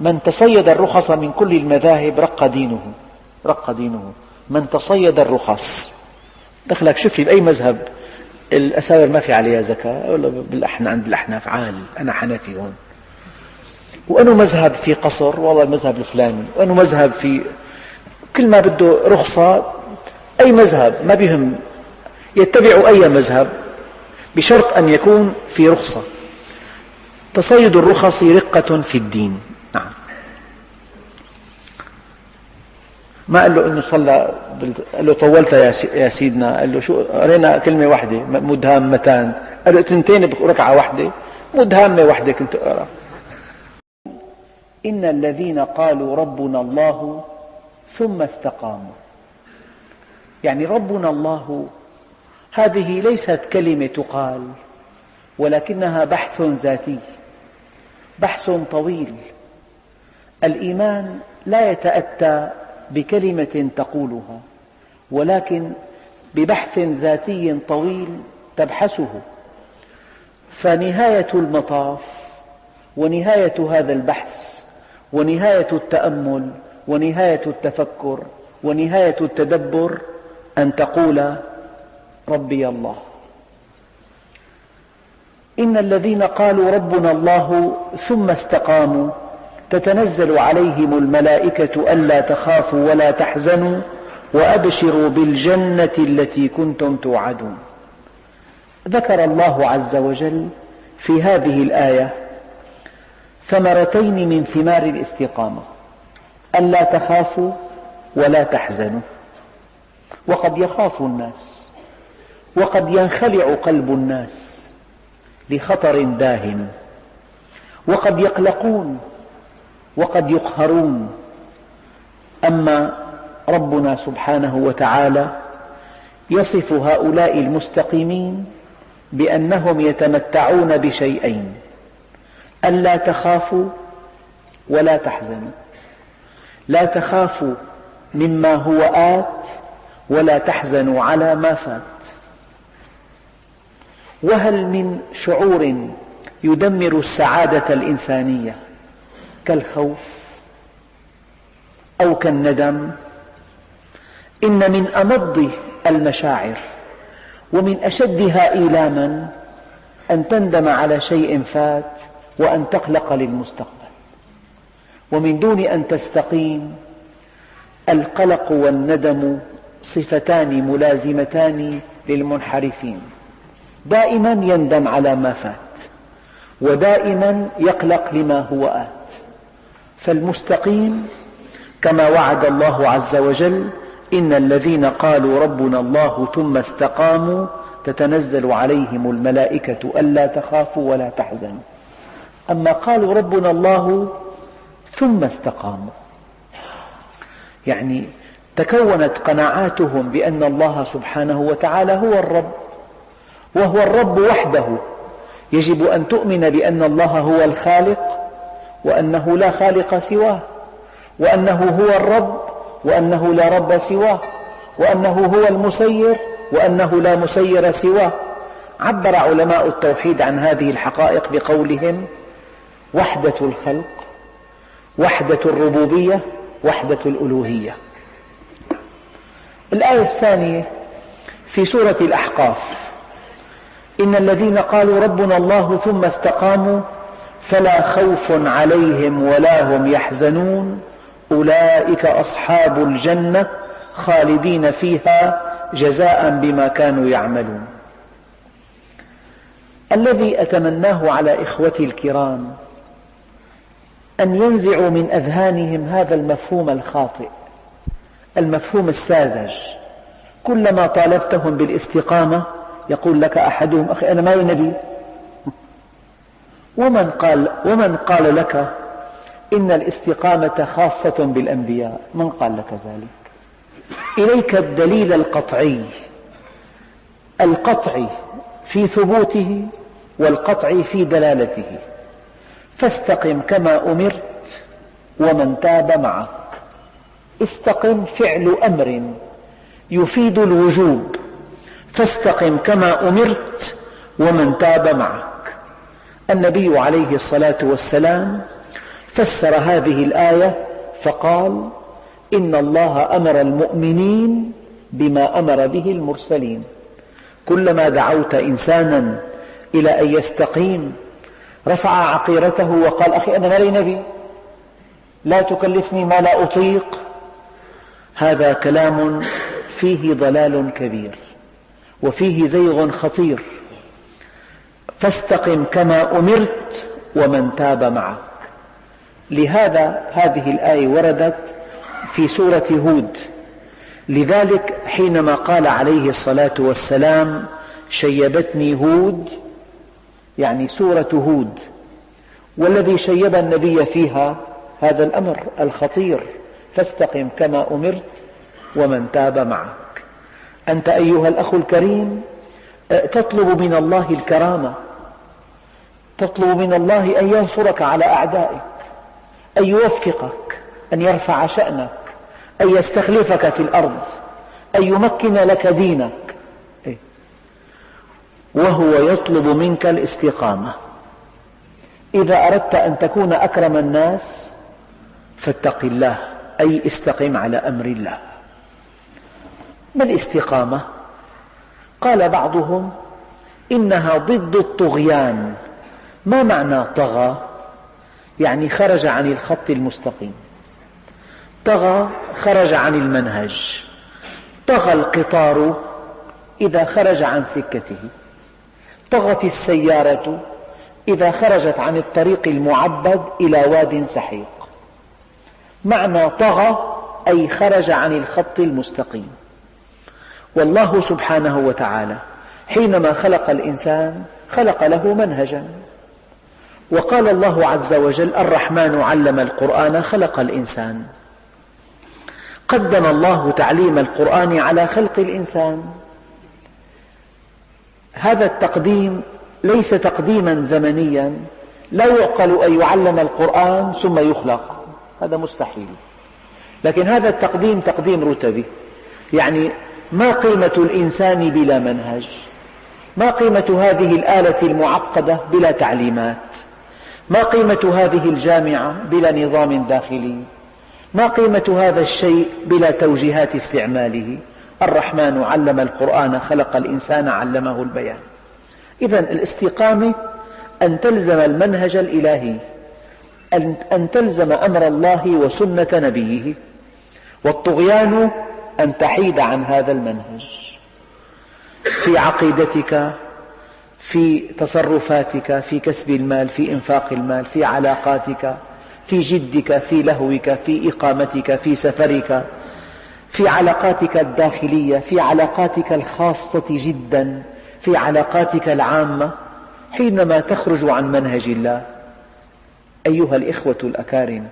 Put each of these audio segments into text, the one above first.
من تصيد الرخص من كل المذاهب رق دينه. رق دينه. من تصيد الرخص. دخلك شوف لي بأي مذهب. الأساور ما في عليها زكاة ولا بالأحنا عند الأحناف عال. أنا حنفي هون. وأنه مذهب في قصر؟ والله المذهب الفلاني. وأنه مذهب في كل ما بده رخصة أي مذهب؟ ما بهم يتبع أي مذهب؟ بشرط أن يكون في رخصة. تصيد الرخص رقة في الدين. ما قال له إنه صلى قال له طولت يا سيدنا قال له شو قرينا كلمة واحدة مدهامتان. قال له اثنتين بركعه واحدة مدهامة واحدة كنت أقرأ. إن الذين قالوا ربنا الله ثم استقاموا. يعني ربنا الله هذه ليست كلمة تقال ولكنها بحث ذاتي بحث طويل. الإيمان لا يتأتى بكلمة تقولها ولكن ببحث ذاتي طويل تبحثه. فنهاية المطاف ونهاية هذا البحث ونهاية التأمل ونهاية التفكر ونهاية التدبر أن تقول ربي الله. إن الذين قالوا ربنا الله ثم استقاموا تتنزل عليهم الملائكة ألا تخافوا ولا تحزنوا وأبشروا بالجنة التي كنتم توعدون. ذكر الله عز وجل في هذه الآية ثمرتين من ثمار الاستقامة ألا تخافوا ولا تحزنوا. وقد يخاف الناس وقد ينخلع قلب الناس لخطر داهم وقد يقلقون وقد يقهرون. أما ربنا سبحانه وتعالى يصف هؤلاء المستقيمين بأنهم يتمتعون بشيئين ألا تخافوا ولا تحزنوا لا تخافوا مما هو آت ولا تحزنوا على ما فات. وهل من شعور يدمر السعادة الإنسانية؟ كالخوف أو كالندم إن من أمض المشاعر ومن أشدها إيلاما أن تندم على شيء فات وأن تقلق للمستقبل. ومن دون أن تستقيم القلق والندم صفتان ملازمتان للمنحرفين. دائما يندم على ما فات ودائما يقلق لما هو آت. فالمستقيم كما وعد الله عز وجل إن الذين قالوا ربنا الله ثم استقاموا تتنزل عليهم الملائكة ألا تخافوا ولا تحزنوا. أما قالوا ربنا الله ثم استقاموا. يعني تكونت قناعاتهم بأن الله سبحانه وتعالى هو الرب وهو الرب وحده. يجب أن تؤمن بأن الله هو الخالق وأنه لا خالق سواه وأنه هو الرب وأنه لا رب سواه وأنه هو المسير وأنه لا مسير سواه. عبر علماء التوحيد عن هذه الحقائق بقولهم وحدة الخلق وحدة الربوبية وحدة الألوهية. الآية الثانية في سورة الأحقاف إن الذين قالوا ربنا الله ثم استقاموا فلا خوف عليهم ولا هم يحزنون. أولئك أصحاب الجنة خالدين فيها جزاء بما كانوا يعملون. الذي أتمناه على إخوتي الكرام أن ينزعوا من أذهانهم هذا المفهوم الخاطئ المفهوم الساذج. كلما طالبتهم بالاستقامة يقول لك أحدهم أخي أنا ما نبي؟ ومن قال, ومن قال لك إن الاستقامة خاصة بالأنبياء؟ من قال لك ذلك؟ إليك الدليل القطعي. القطعي في ثبوته والقطعي في دلالته. فاستقم كما أمرت ومن تاب معك. استقم فعل أمر يفيد الوجوب. فاستقم كما أمرت ومن تاب معك. النبي عليه الصلاة والسلام فسر هذه الآية فقال إن الله أمر المؤمنين بما أمر به المرسلين. كلما دعوت إنسانا إلى أن يستقيم رفع عقيرته وقال أخي أنا لي نبي. لا تكلفني ما لا أطيق. هذا كلام فيه ضلال كبير وفيه زيغ خطير. فاستقم كما أمرت ومن تاب معك. لهذا هذه الآية وردت في سورة هود. لذلك حينما قال عليه الصلاة والسلام شيبتني هود يعني سورة هود والذي شيب النبي فيها هذا الأمر الخطير. فاستقم كما أمرت ومن تاب معك. أنت أيها الأخ الكريم تطلب من الله الكرامة تطلب من الله أن ينصرك على أعدائك أن يوفقك أن يرفع شأنك أن يستخلفك في الأرض أن يمكن لك دينك إيه. وهو يطلب منك الاستقامة إذا أردت أن تكون أكرم الناس فاتق الله أي استقم على أمر الله ما الاستقامة؟ قال بعضهم إنها ضد الطغيان. ما معنى طغى؟ يعني خرج عن الخط المستقيم. طغى خرج عن المنهج. طغى القطار إذا خرج عن سكته. طغت السيارة إذا خرجت عن الطريق المعبد إلى واد سحيق. معنى طغى أي خرج عن الخط المستقيم. والله سبحانه وتعالى حينما خلق الإنسان خلق له منهجا. وقال الله عز وجل الرحمن علم القرآن خلق الإنسان. قدم الله تعليم القرآن على خلق الإنسان. هذا التقديم ليس تقديما زمنيا. لا يعقل أن يعلم القرآن ثم يخلق. هذا مستحيل. لكن هذا التقديم تقديم رتبي. يعني ما قيمة الإنسان بلا منهج؟ ما قيمة هذه الآلة المعقدة بلا تعليمات؟ ما قيمة هذه الجامعة بلا نظام داخلي؟ ما قيمة هذا الشيء بلا توجيهات استعماله؟ الرحمن علم القرآن خلق الإنسان علمه البيان. إذا الاستقامة أن تلزم المنهج الإلهي أن تلزم أمر الله وسنة نبيه. والطغيان أن تحيد عن هذا المنهج في عقيدتك في تصرفاتك في كسب المال في إنفاق المال في علاقاتك في جدك في لهوك في إقامتك في سفرك في علاقاتك الداخلية في علاقاتك الخاصة جدا في علاقاتك العامة حينما تخرج عن منهج الله. أيها الإخوة الأكارم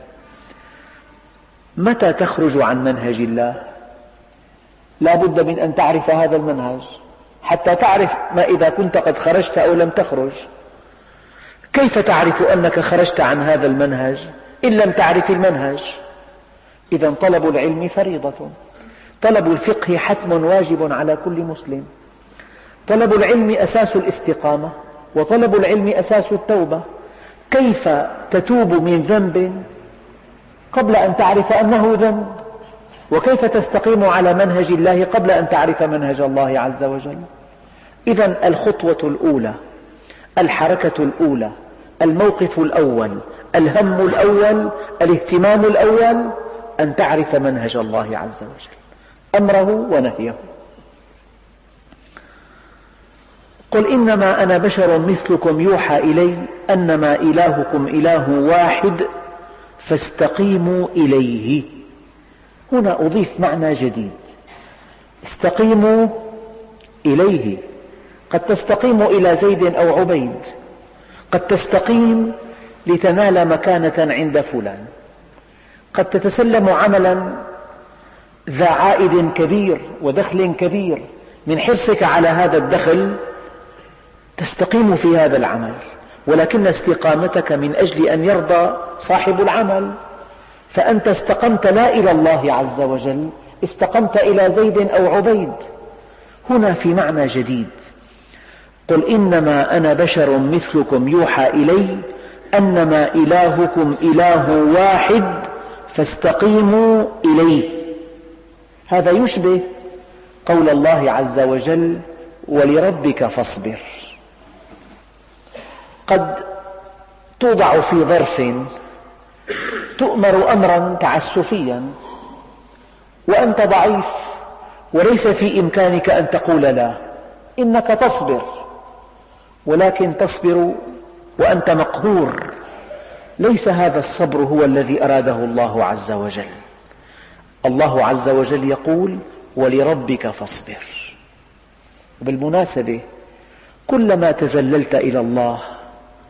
متى تخرج عن منهج الله؟ لا بد من أن تعرف هذا المنهج. حتى تعرف ما إذا كنت قد خرجت أو لم تخرج. كيف تعرف أنك خرجت عن هذا المنهج إن لم تعرف المنهج؟ إذا طلب العلم فريضة. طلب الفقه حتم واجب على كل مسلم. طلب العلم أساس الاستقامة وطلب العلم أساس التوبة. كيف تتوب من ذنب قبل أن تعرف أنه ذنب؟ وكيف تستقيم على منهج الله قبل أن تعرف منهج الله عز وجل؟ إذا الخطوة الأولى الحركة الأولى الموقف الأول الهم الأول الاهتمام الأول أن تعرف منهج الله عز وجل. أمره ونهيه. قل إنما أنا بشر مثلكم يوحى إلي أنما إلهكم إله واحد فاستقيموا إليه. هنا أضيف معنى جديد. استقيموا إليه. قد تستقيم إلى زيد أو عبيد. قد تستقيم لتنال مكانة عند فلان. قد تتسلم عملا ذا عائد كبير ودخل كبير من حرصك على هذا الدخل تستقيم في هذا العمل. ولكن استقامتك من أجل أن يرضى صاحب العمل. فأنت استقمت لا إلى الله عز وجل استقمت إلى زيد أو عبيد. هنا في معنى جديد. قل إنما أنا بشر مثلكم يوحى إلي أنما إلهكم إله واحد فاستقيموا إليه. هذا يشبه قول الله عز وجل ولربك فاصبر قد توضع في ظرف تؤمر أمرا تعسفيا وأنت ضعيف وليس في إمكانك أن تقول لا. إنك تصبر ولكن تصبر وأنت مقهور. ليس هذا الصبر هو الذي أراده الله عز وجل. الله عز وجل يقول ولربك فاصبر. بالمناسبة كلما تزللت إلى الله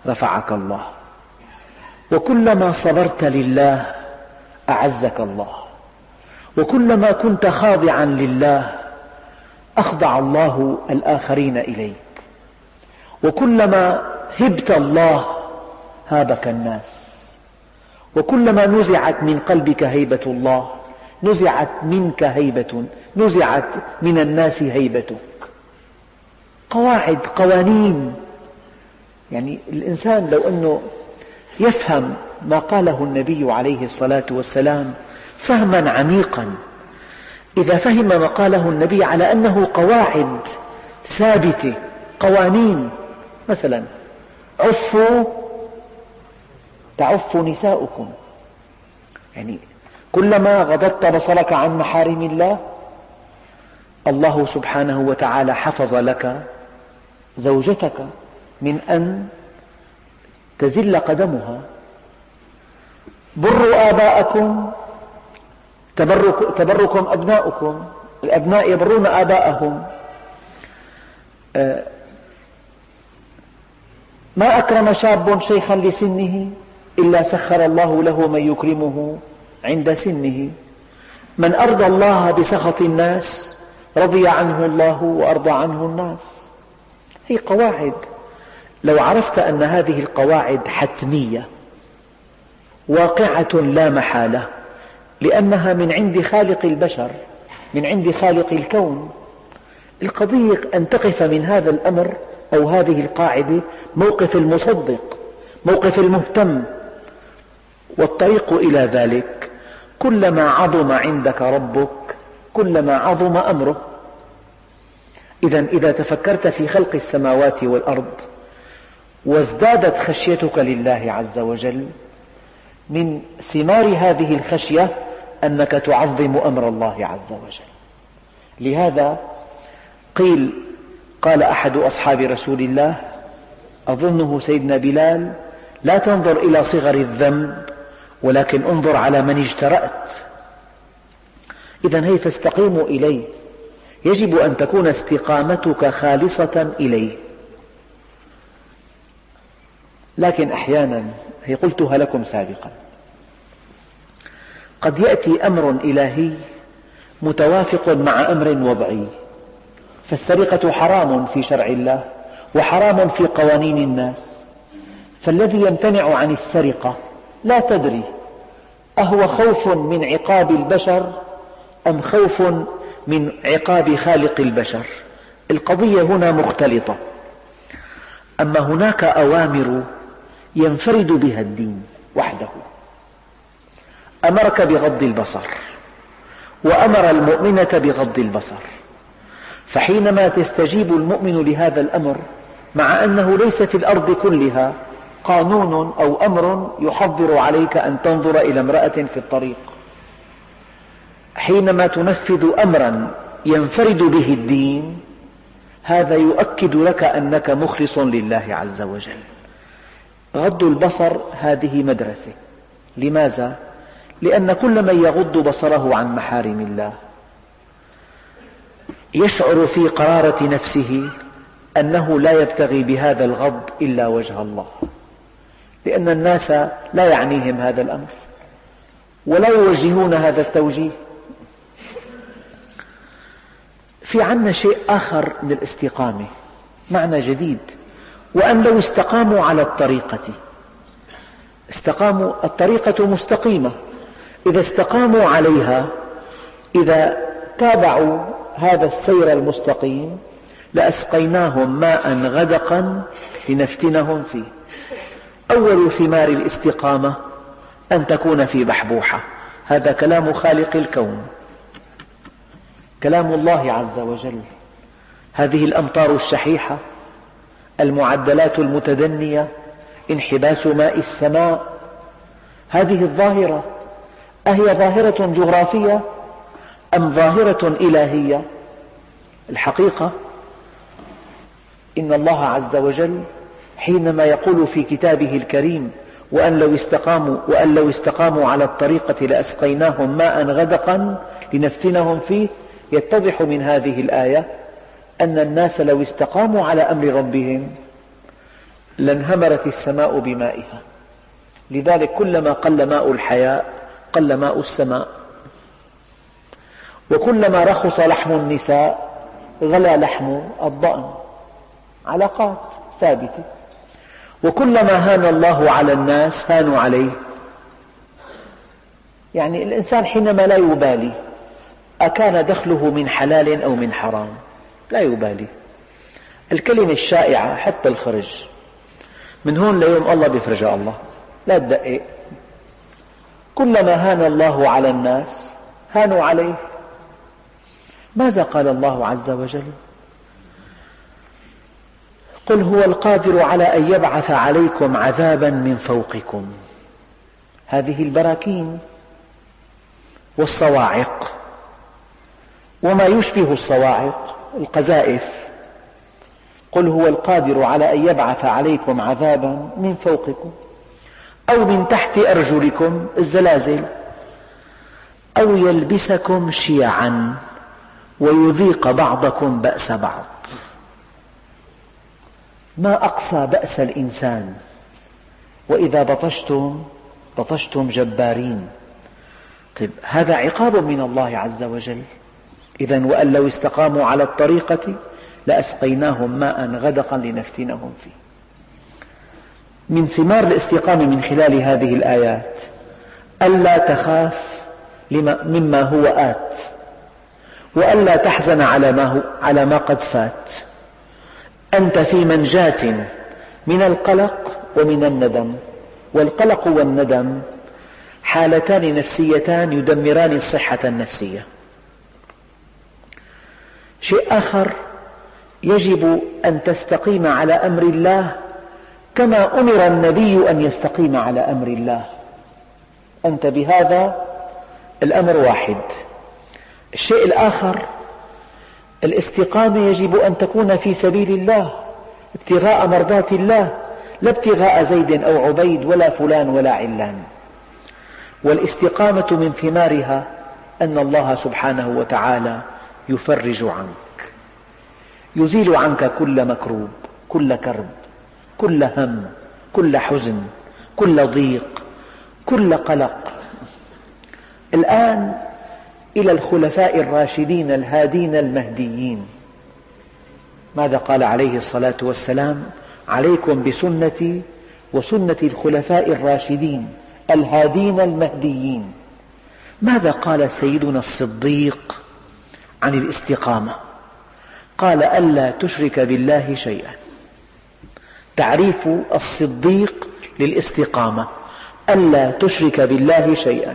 رفعك الله. وكلما صبرت لله أعزك الله. وكلما كنت خاضعا لله أخضع الله الآخرين إليك. وكلما هبت الله هابك الناس. وكلما نزعت من قلبك هيبة الله نزعت منك هيبة نزعت من الناس هيبتك. قواعد قوانين. يعني الإنسان لو أنه يفهم ما قاله النبي عليه الصلاة والسلام فهما عميقا. إذا فهم ما قاله النبي على أنه قواعد ثابتة قوانين مثلا عفوا تعف نساؤكم. يعني كلما غضضت بصرك عن محارم الله الله سبحانه وتعالى حفظ لك زوجتك من أن تزل قدمها. بروا آباءكم تبرك تبركم أبناؤكم الأبناء يبرون آباءهم. آه، ما أكرم شاب شيخا لسنه إلا سخر الله له من يكرمه عند سنه. من أرضى الله بسخط الناس رضي عنه الله وأرضى عنه الناس. هي قواعد. لو عرفت أن هذه القواعد حتمية واقعة لا محالة لأنها من عند خالق البشر من عند خالق الكون. القضية أن تقف من هذا الأمر أو هذه القاعدة موقف المصدق موقف المهتم. والطريق إلى ذلك كلما عظم عندك ربك كلما عظم أمره. إذا إذا تفكرت في خلق السماوات والأرض وازدادت خشيتك لله عز وجل من ثمار هذه الخشية أنك تعظم أمر الله عز وجل. لهذا قيل قال أحد أصحاب رسول الله أظنه سيدنا بلال لا تنظر إلى صغر الذنب ولكن انظر على من اجترأت. إذا هي فاستقيموا إليه. يجب أن تكون استقامتك خالصة إليه. لكن أحيانا هي قلتها لكم سابقا. قد يأتي أمر إلهي متوافق مع أمر وضعي فالسرقة حرام في شرع الله وحرام في قوانين الناس. فالذي يمتنع عن السرقة لا تدري أهو خوف من عقاب البشر أم خوف من عقاب خالق البشر. القضية هنا مختلطة. أما هناك أوامر ينفرد بها الدين وحده. أمرك بغض البصر وأمر المؤمنة بغض البصر. فحينما تستجيب المؤمن لهذا الأمر مع أنه ليس في الأرض كلها قانون أو أمر يحضر عليك أن تنظر إلى امرأة في الطريق. حينما تنفذ أمرا ينفرد به الدين هذا يؤكد لك أنك مخلص لله عز وجل. غض البصر هذه مدرسة. لماذا؟ لأن كل من يغض بصره عن محارم الله. يشعر في قرارة نفسه أنه لا يبتغي بهذا الغض إلا وجه الله. لأن الناس لا يعنيهم هذا الأمر. ولا يوجهون هذا التوجيه. في عنا شيء آخر من الاستقامة. معنى جديد. وأن لو استقاموا على الطريقة. استقاموا الطريقة مستقيمة. إذا استقاموا عليها إذا تابعوا هذا السير المستقيم لأسقيناهم ماء غدقا لنفتنهم فيه. أول ثمار الاستقامة أن تكون في بحبوحة. هذا كلام خالق الكون. كلام الله عز وجل. هذه الأمطار الشحيحة. المعدلات المتدنية انحباس ماء السماء. هذه الظاهرة أهي ظاهرة جغرافية أم ظاهرة إلهية؟ الحقيقة إن الله عز وجل حينما يقول في كتابه الكريم وأن لو استقاموا, وأن لو استقاموا على الطريقة لأسقيناهم ماء غدقا لنفتنهم فيه يتضح من هذه الآية أن الناس لو استقاموا على أمر ربهم لانهمرت السماء بمائها. لذلك كلما قل ماء الحياء قل ماء السماء. وكلما رخص لحم النساء غلا لحم الضأن. علاقات ثابتة. وكلما هان الله على الناس هانوا عليه. يعني الإنسان حينما لا يبالي أكان دخله من حلال أو من حرام. لا يبالي. الكلمة الشائعة حتى الخرج. من هون ليوم الله بيفرجها الله. لا تدقق. كلما هان الله على الناس هانوا عليه. ماذا قال الله عز وجل؟ قل هو القادر على أن يبعث عليكم عذابا من فوقكم. هذه البراكين والصواعق. وما يشبه الصواعق. القذائف. قل هو القادر على أن يبعث عليكم عذابا من فوقكم أو من تحت أرجلكم الزلازل أو يلبسكم شيعا ويذيق بعضكم بأس بعض. ما أقصى بأس الإنسان؟ وإذا بطشتم بطشتم جبارين. طيب هذا عقاب من الله عز وجل. إذا وأن لو استقاموا على الطريقة لأسقيناهم ماء غدقا لنفتنهم فيه. من ثمار الاستقامة من خلال هذه الآيات ألا تخاف مما هو آت وألا تحزن على ما, هو على ما قد فات. أنت في منجاة من القلق ومن الندم والقلق والندم حالتان نفسيتان يدمران الصحة النفسية. شيء آخر يجب أن تستقيم على أمر الله كما أمر النبي أن يستقيم على أمر الله. أنت بهذا الأمر واحد. الشيء الآخر الاستقامة يجب أن تكون في سبيل الله ابتغاء مرضات الله لا ابتغاء زيد أو عبيد ولا فلان ولا علان. والاستقامة من ثمارها أن الله سبحانه وتعالى يفرج عنك. يزيل عنك كل مكروب كل كرب كل هم كل حزن كل ضيق كل قلق. الآن إلى الخلفاء الراشدين الهادين المهديين. ماذا قال عليه الصلاة والسلام؟ عليكم بسنتي وسنة الخلفاء الراشدين الهادين المهديين. ماذا قال سيدنا الصديق؟ عن الاستقامة. قال ألا تشرك بالله شيئا. تعريف الصديق للاستقامة. ألا تشرك بالله شيئا.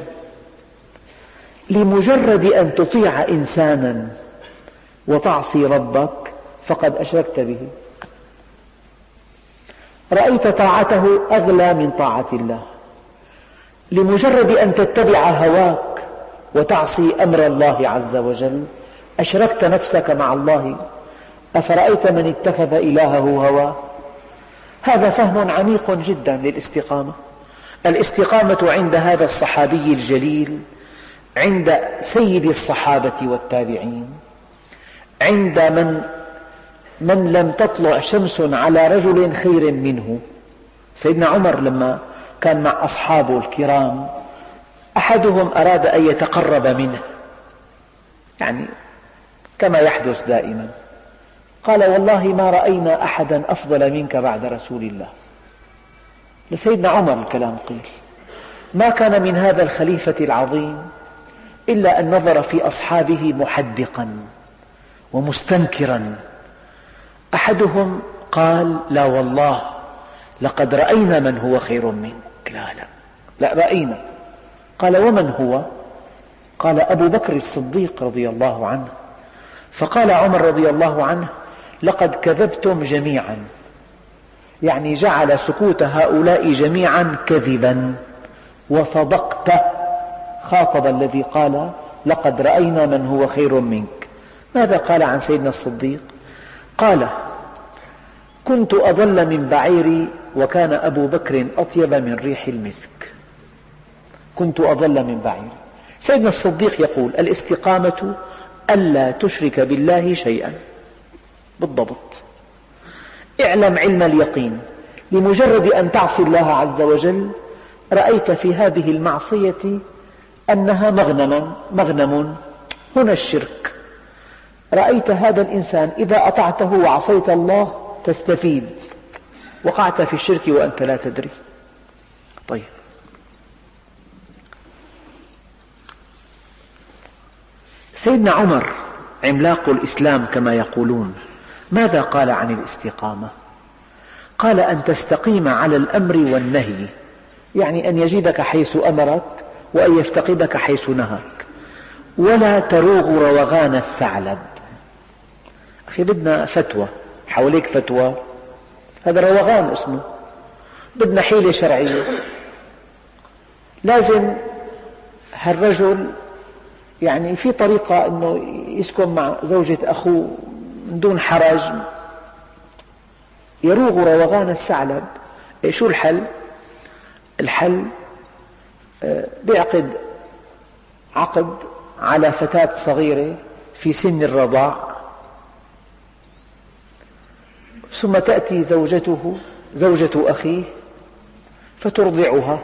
لمجرد أن تطيع إنسانا وتعصي ربك فقد أشركت به. رأيت طاعته أغلى من طاعة الله. لمجرد أن تتبع هواك وتعصي أمر الله عز وجل أشركت نفسك مع الله؟ أفرأيت من اتخذ إلهه هواه هذا فهم عميق جدا للاستقامة. الاستقامة عند هذا الصحابي الجليل عند سيد الصحابة والتابعين عند من من لم تطلع شمس على رجل خير منه. سيدنا عمر لما كان مع أصحابه الكرام أحدهم أراد أن يتقرب منه. يعني كما يحدث دائما. قال والله ما رأينا أحدا أفضل منك بعد رسول الله. لسيدنا عمر الكلام قيل ما كان من هذا الخليفة العظيم إلا أن نظر في أصحابه محدقا ومستنكرا. أحدهم قال لا والله لقد رأينا من هو خير منك. لا لا لا رأينا. قال ومن هو؟ قال أبو بكر الصديق رضي الله عنه. فقال عمر رضي الله عنه لقد كذبتم جميعا. يعني جعل سكوت هؤلاء جميعا كذبا. وصدقت خاطب الذي قال لقد رأينا من هو خير منك. ماذا قال عن سيدنا الصديق؟ قال كنت أضل من بعيري وكان أبو بكر أطيب من ريح المسك. كنت أضل من بعيري. سيدنا الصديق يقول الاستقامة ألا تشرك بالله شيئا. بالضبط. اعلم علم اليقين. لمجرد أن تعصي الله عز وجل رأيت في هذه المعصية أنها مغنما مغنم. هنا الشرك. رأيت هذا الإنسان إذا أطعته وعصيت الله تستفيد. وقعت في الشرك وأنت لا تدري. طيب. سيدنا عمر عملاق الإسلام كما يقولون ماذا قال عن الاستقامة؟ قال أن تستقيم على الأمر والنهي يعني أن يجدك حيث أمرك وأن يفتقدك حيث نهاك ولا تروغ روغان الثعلب. أخي بدنا فتوى حواليك فتوى هذا روغان اسمه بدنا حيلة شرعية. لازم هالرجل يعني في طريقة أنه يسكن مع زوجة أخوه من دون حرج يروغ روغان الثعلب. إيه شو الحل؟ الحل آه، بيعقد عقد على فتاة صغيرة في سن الرضاع. ثم تأتي زوجته زوجة أخيه فترضعها.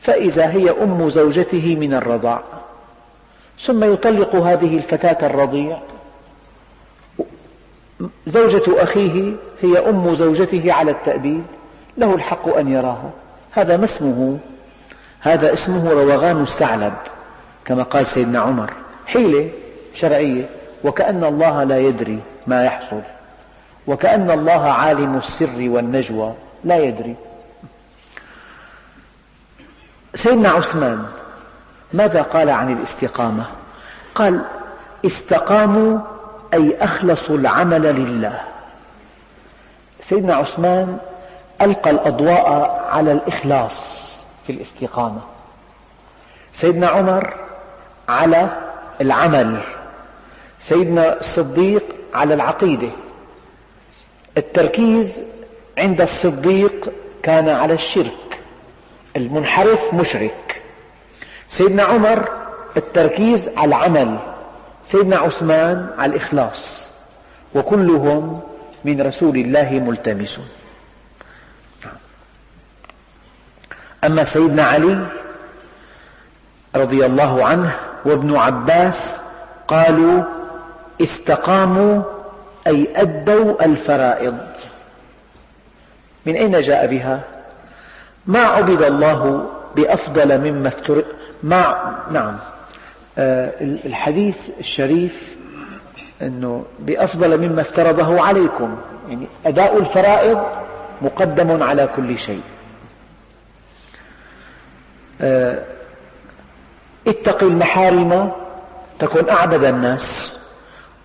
فإذا هي أم زوجته من الرضاع. ثم يطلق هذه الفتاة الرضيع. زوجة أخيه هي أم زوجته على التأبيد. له الحق أن يراها. هذا ما اسمه؟ هذا اسمه روغان الثعلب كما قال سيدنا عمر. حيلة شرعية. وكأن الله لا يدري ما يحصل. وكأن الله عالم السر والنجوى لا يدري. سيدنا عثمان ماذا قال عن الاستقامة؟ قال استقاموا أي أخلصوا العمل لله. سيدنا عثمان ألقى الأضواء على الإخلاص في الاستقامة. سيدنا عمر على العمل. سيدنا الصديق على العقيدة. التركيز عند الصديق كان على الشرك. المنحرف مشرك. سيدنا عمر التركيز على العمل سيدنا عثمان على الإخلاص وكلهم من رسول الله ملتمسون أما سيدنا علي رضي الله عنه وابن عباس قالوا استقاموا أي أدوا الفرائض من أين جاء بها؟ ما عبد الله بأفضل مما افترض ما نعم. آه، الحديث الشريف أنه بأفضل مما افترضه عليكم. يعني أداء الفرائض مقدم على كل شيء. آه، اتق المحارم تكن أعبد الناس.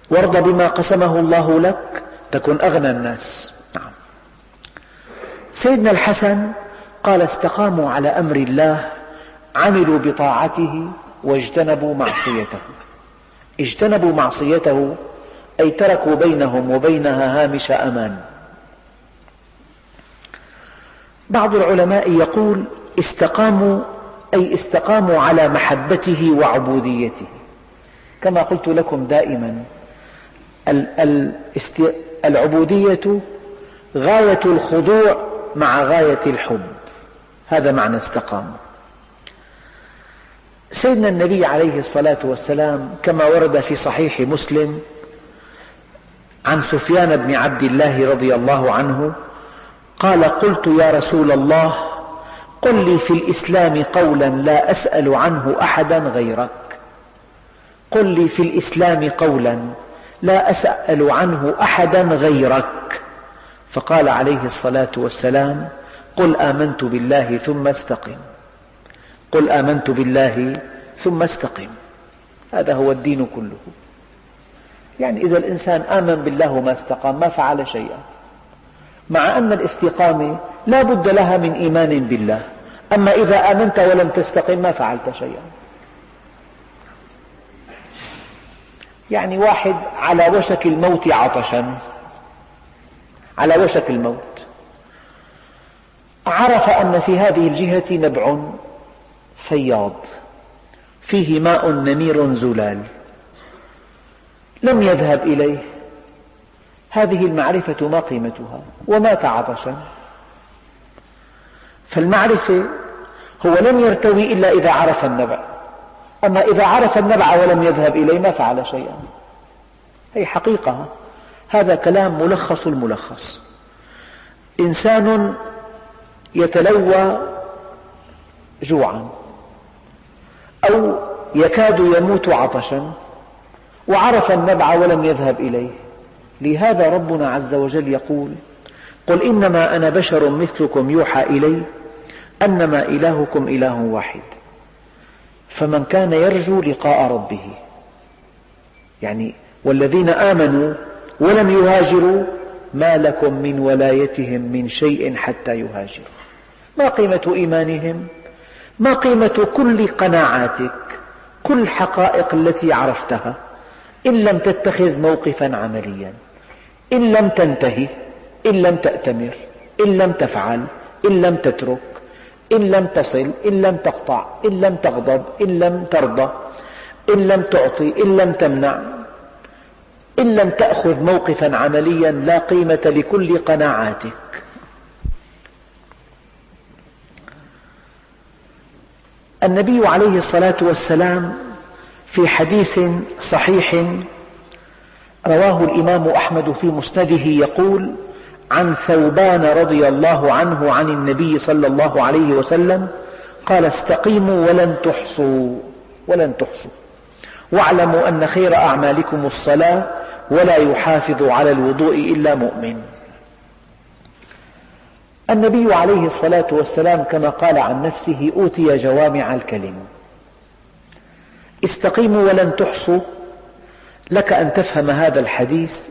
وارض بما قسمه الله لك تكن أغنى الناس. نعم. سيدنا الحسن قال استقاموا على أمر الله عملوا بطاعته واجتنبوا معصيته. اجتنبوا معصيته أي تركوا بينهم وبينها هامش أمان. بعض العلماء يقول استقاموا أي استقاموا على محبته وعبوديته. كما قلت لكم دائما العبودية غاية الخضوع مع غاية الحب. هذا معنى استقاموا سيدنا النبي عليه الصلاة والسلام كما ورد في صحيح مسلم عن سفيان بن عبد الله رضي الله عنه قال قلت يا رسول الله قل لي في الإسلام قولا لا أسأل عنه أحدا غيرك. قل لي في الإسلام قولا لا أسأل عنه أحدا غيرك. فقال عليه الصلاة والسلام قل آمنت بالله ثم استقم. قل آمنت بالله ثم استقم. هذا هو الدين كله. يعني إذا الإنسان آمن بالله وما استقام ما فعل شيئا. مع أن الاستقامة لا بد لها من إيمان بالله. أما إذا آمنت ولم تستقم ما فعلت شيئا. يعني واحد على وشك الموت عطشا. على وشك الموت. عرف أن في هذه الجهة نبع فياض فيه ماء نمير زلال. لم يذهب إليه. هذه المعرفة ما قيمتها ومات عطشا فالمعرفة هو لم يرتوي إلا إذا عرف النبع. أما إذا عرف النبع ولم يذهب إليه ما فعل شيئا. هي حقيقة. هذا كلام ملخص الملخص. إنسان يتلوى جوعا أو يكاد يموت عطشا وعرف النبع ولم يذهب إليه. لهذا ربنا عز وجل يقول قل إنما أنا بشر مثلكم يوحى إلي أنما إلهكم إله واحد. فمن كان يرجو لقاء ربه يعني والذين آمنوا ولم يهاجروا ما لكم من ولايتهم من شيء حتى يهاجروا. ما قيمة إيمانهم ما قيمة كل قناعاتك كل الحقائق التي عرفتها إن لم تتخذ موقفا عمليا إن لم تنتهي إن لم تأتمر إن لم تفعل إن لم تترك إن لم تصل إن لم تقطع إن لم تغضب إن لم ترضى إن لم تعطي إن لم تمنع إن لم تأخذ موقفا عمليا لا قيمة لكل قناعاتك النبي عليه الصلاة والسلام في حديث صحيح رواه الإمام أحمد في مسنده يقول عن ثوبان رضي الله عنه عن النبي صلى الله عليه وسلم قال استقيموا ولن تحصوا ولن تحصوا. واعلموا أن خير أعمالكم الصلاة ولا يحافظ على الوضوء إلا مؤمن. النبي عليه الصلاة والسلام كما قال عن نفسه أوتي جوامع الكلم. استقيموا ولن تحصوا لك أن تفهم هذا الحديث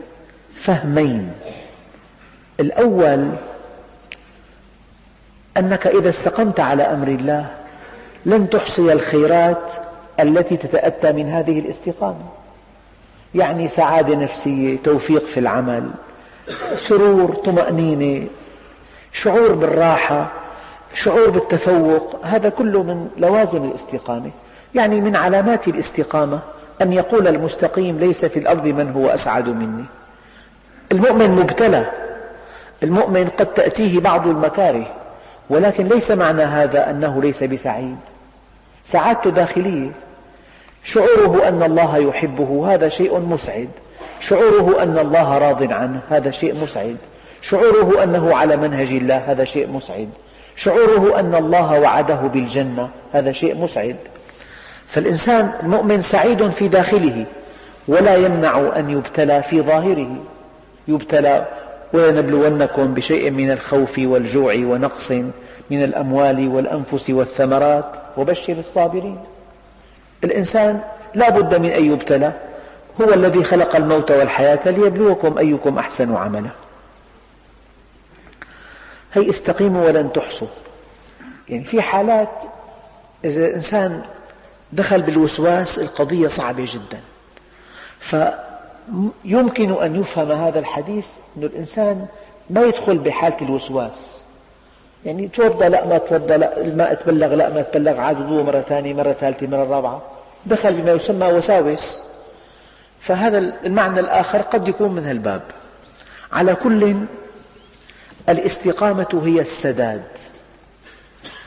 فهمين. الأول أنك إذا استقمت على أمر الله لن تحصي الخيرات التي تتأتى من هذه الاستقامة. يعني سعادة نفسية توفيق في العمل سرور طمأنينة شعور بالراحة شعور بالتفوق هذا كله من لوازم الاستقامة. يعني من علامات الاستقامة أن يقول المستقيم ليس في الأرض من هو أسعد مني. المؤمن مبتلى. المؤمن قد تأتيه بعض المكاره ولكن ليس معنى هذا أنه ليس بسعيد. سعادته داخلية. شعوره أن الله يحبه هذا شيء مسعد. شعوره أن الله راض عنه هذا شيء مسعد. شعوره أنه على منهج الله هذا شيء مسعد. شعوره أن الله وعده بالجنة هذا شيء مسعد. فالإنسان المؤمن سعيد في داخله ولا يمنع أن يبتلى في ظاهره. يبتلى ولنبلونكم بشيء من الخوف والجوع ونقص من الأموال والأنفس والثمرات وبشر الصابرين. الإنسان لا بد من أن يبتلى هو الذي خلق الموت والحياة ليبلوكم أيكم أحسن عملا. هي استقيموا ولن تحصوا. يعني في حالات إذا الإنسان دخل بالوسواس القضية صعبة جدا. فيمكن أن يفهم هذا الحديث أن الإنسان ما يدخل بحالة الوسواس. يعني توضى لا ما توضى لا الماء تبلغ لا ما تبلغ عاد وضوء مرة ثانية مرة ثالثة مرة رابعة. دخل بما يسمى وساوس. فهذا المعنى الآخر قد يكون من هالباب. على كل الاستقامة هي السداد.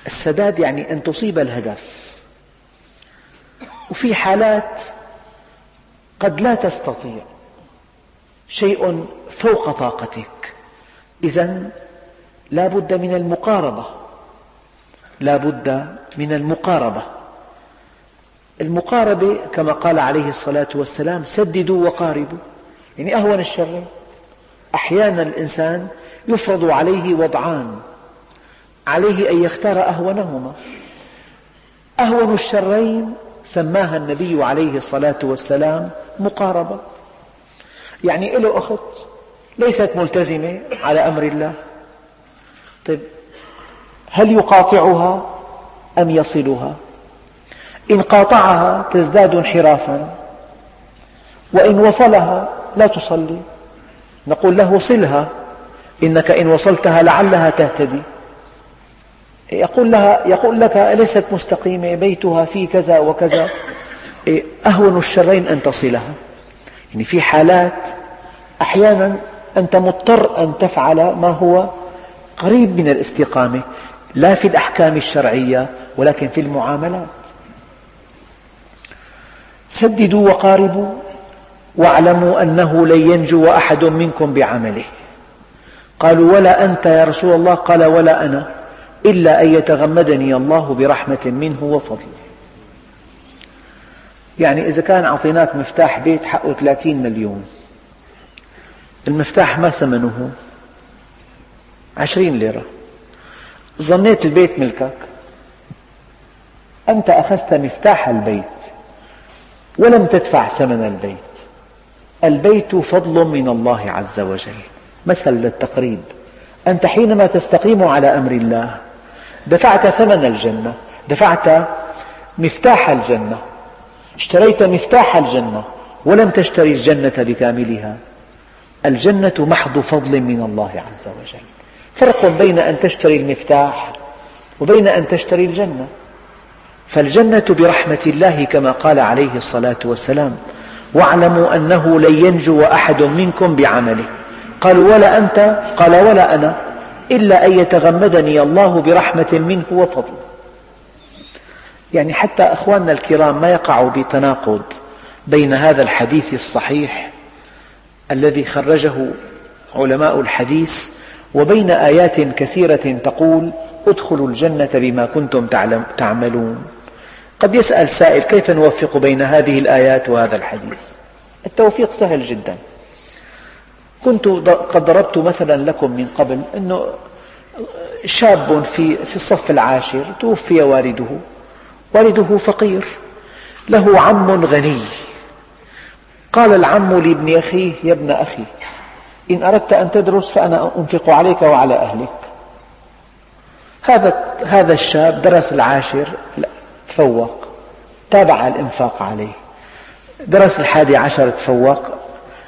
السداد يعني أن تصيب الهدف. وفي حالات قد لا تستطيع. شيء فوق طاقتك. إذا لا بد من المقاربة. لا بد من المقاربة. المقاربة كما قال عليه الصلاة والسلام سددوا وقاربوا. يعني أهون الشر. أحيانا الإنسان يفرض عليه وضعان عليه أن يختار أهونهما. أهون الشرين سماها النبي عليه الصلاة والسلام مقاربة. يعني له أخت ليست ملتزمة على أمر الله. طيب هل يقاطعها أم يصلها؟ إن قاطعها تزداد انحرافا وإن وصلها لا تصلي. نقول له صلها إنك إن وصلتها لعلها تهتدي. يقول, لها يقول لك ليست مستقيمة؟ بيتها في كذا وكذا. أهون الشرين أن تصلها. يعني في حالات أحيانا أنت مضطر أن تفعل ما هو قريب من الاستقامة لا في الأحكام الشرعية ولكن في المعاملات. سددوا وقاربوا. واعلموا أنه لن ينجو أحد منكم بعمله. قالوا ولا أنت يا رسول الله؟ قال ولا أنا إلا أن يتغمدني الله برحمة منه وفضل يعني إذا كان أعطيناك مفتاح بيت حقه 30 مليون. المفتاح ما ثمنه؟ عشرين ليرة. ظنيت البيت ملكك. أنت أخذت مفتاح البيت ولم تدفع ثمن البيت. البيت فضل من الله عز وجل. مثل للتقريب. أنت حينما تستقيم على أمر الله دفعت ثمن الجنة دفعت مفتاح الجنة اشتريت مفتاح الجنة ولم تشتري الجنة بكاملها. الجنة محض فضل من الله عز وجل. فرق بين أن تشتري المفتاح وبين أن تشتري الجنة. فالجنة برحمة الله كما قال عليه الصلاة والسلام واعلموا أنه لن ينجو أحد منكم بعمله. قالوا ولا أنت؟ قال ولا أنا إلا أن يتغمدني الله برحمة منه وفضل. يعني حتى أخواننا الكرام ما يقعوا بتناقض بين هذا الحديث الصحيح الذي خرجه علماء الحديث وبين آيات كثيرة تقول ادخلوا الجنة بما كنتم تعملون. قد يسأل سائل كيف نوفق بين هذه الآيات وهذا الحديث؟ التوفيق سهل جدا. كنت قد ضربت مثلا لكم من قبل أنه شاب في, في الصف العاشر توفي والده. والده فقير. له عم غني. قال العم لابن أخيه يا ابن أخي إن أردت أن تدرس فأنا أنفق عليك وعلى أهلك. هذا هذا الشاب درس العاشر تفوق. تابع الإنفاق عليه. درس الحادي عشر تفوق.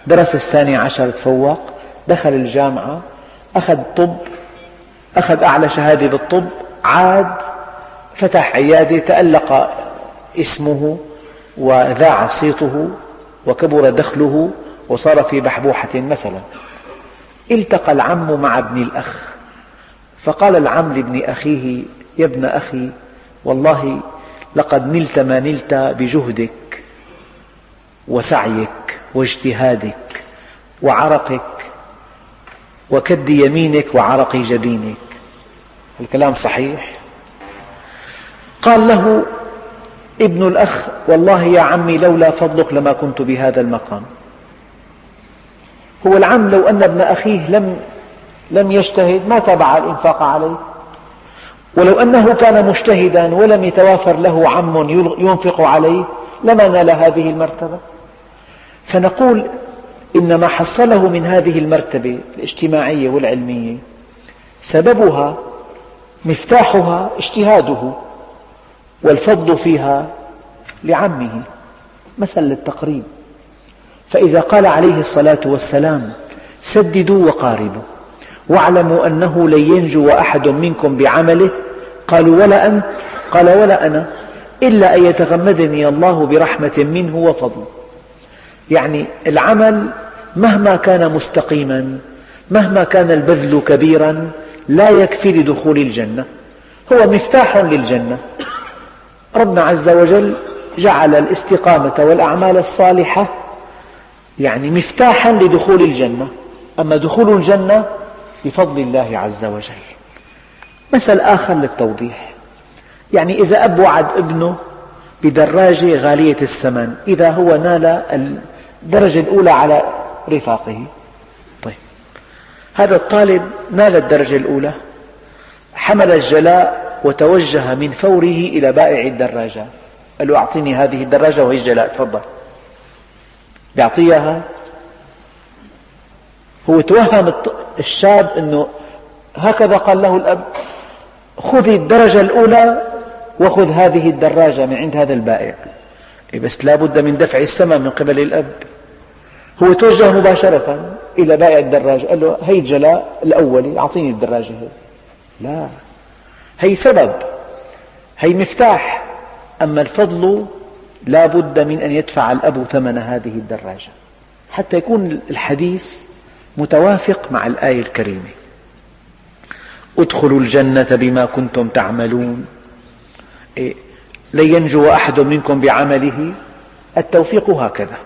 درس الثاني عشر تفوق. دخل الجامعة. أخذ طب. أخذ أعلى شهادة بالطب. عاد فتح عيادة. تألق اسمه وذاع صيته وكبر دخله وصار في بحبوحة مثلا. التقى العم مع ابن الأخ. فقال العم لابن أخيه يا ابن أخي والله لقد نلت ما نلت بجهدك وسعيك واجتهادك وعرقك وكد يمينك وعرق جبينك. الكلام صحيح؟ قال له ابن الأخ والله يا عمي لولا فضلك لما كنت بهذا المقام. هو العم لو أن ابن أخيه لم لم يجتهد ما تابع الإنفاق عليه. ولو أنه كان مجتهدا ولم يتوافر له عم ينفق عليه لما نال هذه المرتبة؟ فنقول إن ما حصله من هذه المرتبة الاجتماعية والعلمية سببها مفتاحها اجتهاده والفضل فيها لعمه مثل للتقريب. فإذا قال عليه الصلاة والسلام سددوا وقاربوا. واعلموا أنه لن ينجو أحد منكم بعمله. قالوا ولا أنت. قال ولا أنا. إلا أن يتغمدني الله برحمة منه وفضل. يعني العمل مهما كان مستقيما مهما كان البذل كبيرا لا يكفي لدخول الجنة. هو مفتاح للجنة. ربنا عز وجل جعل الاستقامة والأعمال الصالحة يعني مفتاحا لدخول الجنة. أما دخول الجنة بفضل الله عز وجل. مثل آخر للتوضيح. يعني إذا أب وعد ابنه بدراجة غالية الثمن إذا هو نال الدرجة الأولى على رفاقه. طيب. هذا الطالب نال الدرجة الأولى حمل الجلاء وتوجه من فوره إلى بائع الدراجات قال له أعطيني هذه الدراجة وهي الجلاء تفضل. يعطيها هو توهم الشاب أنه هكذا قال له الأب خذ الدرجة الأولى وخذ هذه الدراجة من عند هذا البائع. إيه بس لا بد من دفع الثمن من قبل الأب. هو توجه مباشرة إلى بائع الدراجة قال له هي الجلاء الأولي أعطيني الدراجة هي. لا هي سبب هي مفتاح. أما الفضل لا بد من أن يدفع الأب ثمن هذه الدراجة. حتى يكون الحديث متوافق مع الآية الكريمة. ادخلوا الجنة بما كنتم تعملون. إيه، لن ينجو أحد منكم بعمله. التوفيق هكذا.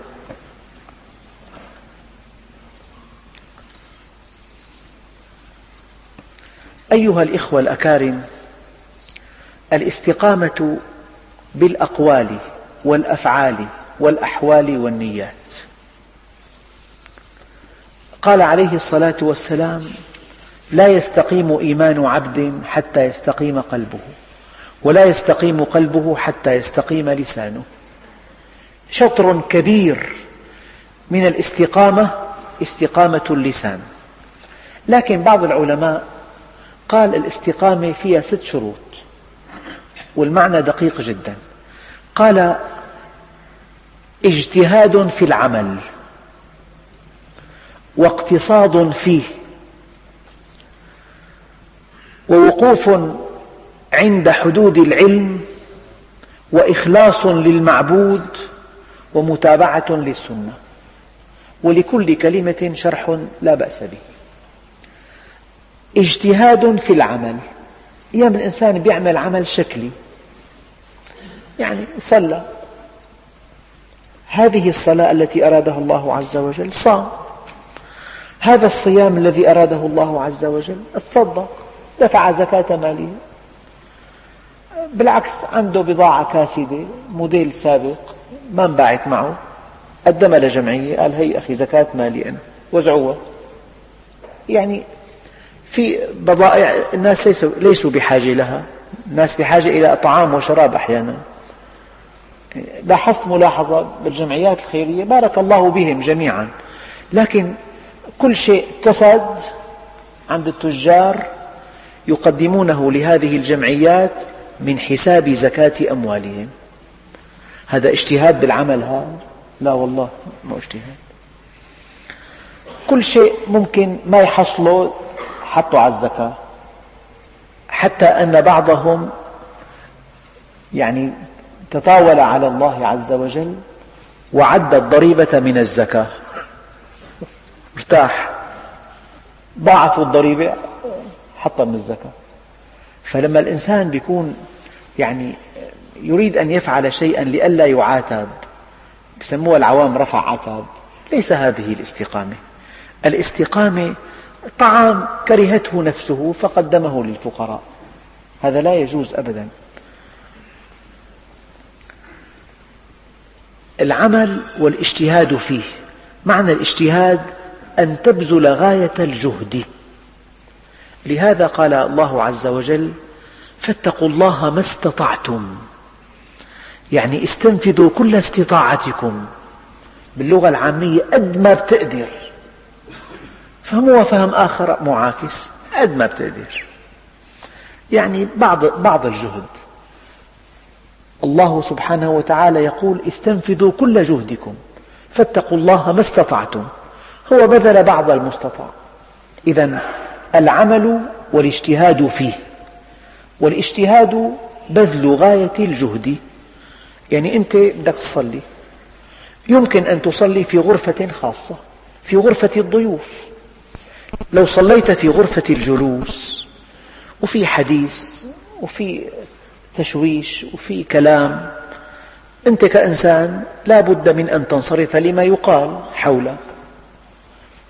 أيها الإخوة الأكارم الاستقامة بالأقوال والأفعال والأحوال والنيات. قال عليه الصلاة والسلام لا يستقيم إيمان عبد حتى يستقيم قلبه ولا يستقيم قلبه حتى يستقيم لسانه. شطر كبير من الاستقامة استقامة اللسان. لكن بعض العلماء قال الاستقامة فيها ست شروط والمعنى دقيق جدا. قال اجتهاد في العمل. واقتصاد فيه. ووقوف عند حدود العلم وإخلاص للمعبود ومتابعة للسنة. ولكل كلمة شرح لا بأس به. اجتهاد في العمل. أيام الإنسان يعمل عمل شكلي. يعني صلى. هذه الصلاة التي أرادها الله عز وجل صام. هذا الصيام الذي أراده الله عز وجل تصدق دفع زكاة ماله. بالعكس عنده بضاعة كاسدة موديل سابق ما انباعت معه. قدمها لجمعية قال هي أخي زكاة مالي أنا. وزعوها. يعني في بضائع الناس ليسوا, ليسوا بحاجة لها. الناس بحاجة إلى طعام وشراب أحيانا. لاحظت ملاحظة بالجمعيات الخيرية؟ بارك الله بهم جميعا. لكن كل شيء كسد عند التجار يقدمونه لهذه الجمعيات من حساب زكاة أموالهم. هذا اجتهاد بالعمل هذا لا والله ما اجتهاد. كل شيء ممكن ما يحصله حطوا على الزكاة. حتى أن بعضهم يعني تطاول على الله عز وجل وعد الضريبة من الزكاة. ارتاح. ضاعفوا الضريبة حطها من الزكاة. فلما الإنسان يكون يعني يريد أن يفعل شيئا لئلا يعاتب يسموها العوام رفع عتاب ليس هذه الاستقامة. الاستقامة طعام كرهته نفسه فقدمه للفقراء. هذا لا يجوز أبدا. العمل والإجتهاد فيه. معنى الإجتهاد أن تبذل غاية الجهد. لهذا قال الله عز وجل فاتقوا الله ما استطعتم. يعني استنفذوا كل استطاعتكم. باللغة العامية قد ما بتقدر فهم آخر معاكس قد ما بتقدر يعني بعض, بعض الجهد. الله سبحانه وتعالى يقول استنفذوا كل جهدكم. فاتقوا الله ما استطعتم. هو بذل بعض المستطاع. إذا العمل والاجتهاد فيه. والاجتهاد بذل غاية الجهد. يعني أنت بدك تصلي. يمكن أن تصلي في غرفة خاصة في غرفة الضيوف. لو صليت في غرفة الجلوس وفي حديث وفي تشويش وفي كلام أنت كإنسان لا بد من أن تنصرف لما يقال حولك.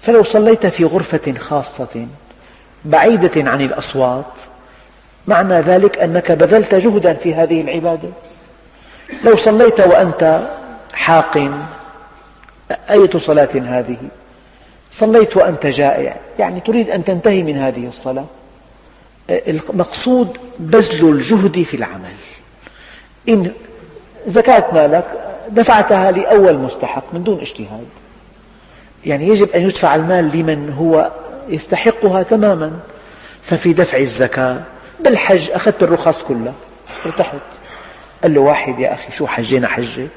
فلو صليت في غرفة خاصة بعيدة عن الأصوات معنى ذلك أنك بذلت جهدا في هذه العبادة. لو صليت وأنت حاقن أية صلاة هذه؟ صليت وأنت جائع يعني تريد أن تنتهي من هذه الصلاة. المقصود بذل الجهد في العمل. إن زكاة مالك دفعتها لأول مستحق من دون اجتهاد. يعني يجب أن يدفع المال لمن هو يستحقها تماما. ففي دفع الزكاة بالحج أخذت الرخص كلها ارتحت. قال له واحد يا أخي شو حجينا حجة؟